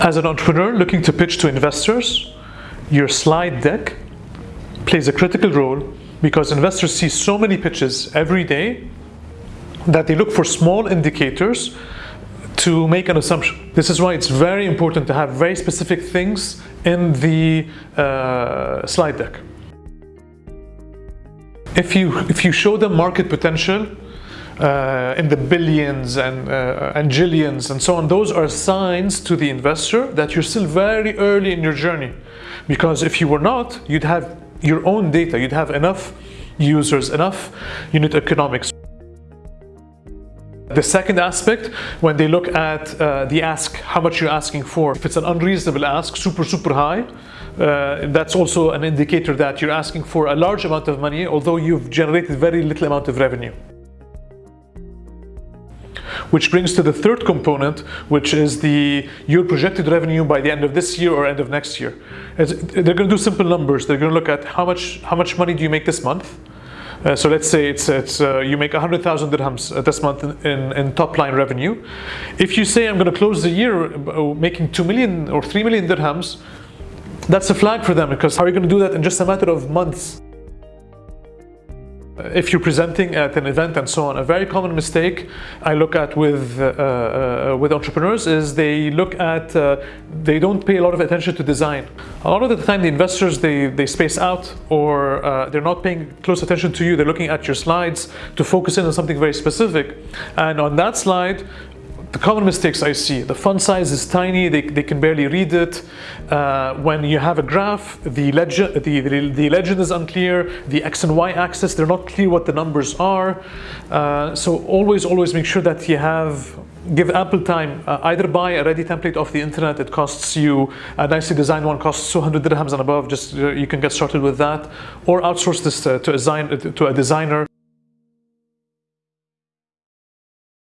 As an entrepreneur looking to pitch to investors, your slide deck plays a critical role because investors see so many pitches every day that they look for small indicators to make an assumption. This is why it's very important to have very specific things in the uh, slide deck. If you, if you show them market potential uh, in the billions and, uh, and jillions and so on, those are signs to the investor that you're still very early in your journey. Because if you were not, you'd have your own data, you'd have enough users, enough unit economics. The second aspect, when they look at uh, the ask, how much you're asking for, if it's an unreasonable ask, super, super high, uh, that's also an indicator that you're asking for a large amount of money, although you've generated very little amount of revenue. Which brings to the third component, which is the your projected revenue by the end of this year or end of next year. They're going to do simple numbers. They're going to look at how much how much money do you make this month, uh, so let's say it's, it's uh, you make 100,000 dirhams uh, this month in, in top line revenue. If you say I'm going to close the year uh, making 2 million or 3 million dirhams, that's a flag for them because how are you going to do that in just a matter of months? If you're presenting at an event and so on, a very common mistake I look at with uh, uh, with entrepreneurs is they look at uh, they don't pay a lot of attention to design. A lot of the time, the investors they they space out or uh, they're not paying close attention to you. They're looking at your slides to focus in on something very specific, and on that slide, the common mistakes I see, the font size is tiny, they, they can barely read it. Uh, when you have a graph, the legend, the, the, the, legend is unclear, the X and Y axis, they're not clear what the numbers are. Uh, so always, always make sure that you have, give ample time, uh, either buy a ready template off the internet, it costs you, a nicely designed one costs 200 dirhams and above, just uh, you can get started with that, or outsource this uh, to, a design, to a designer.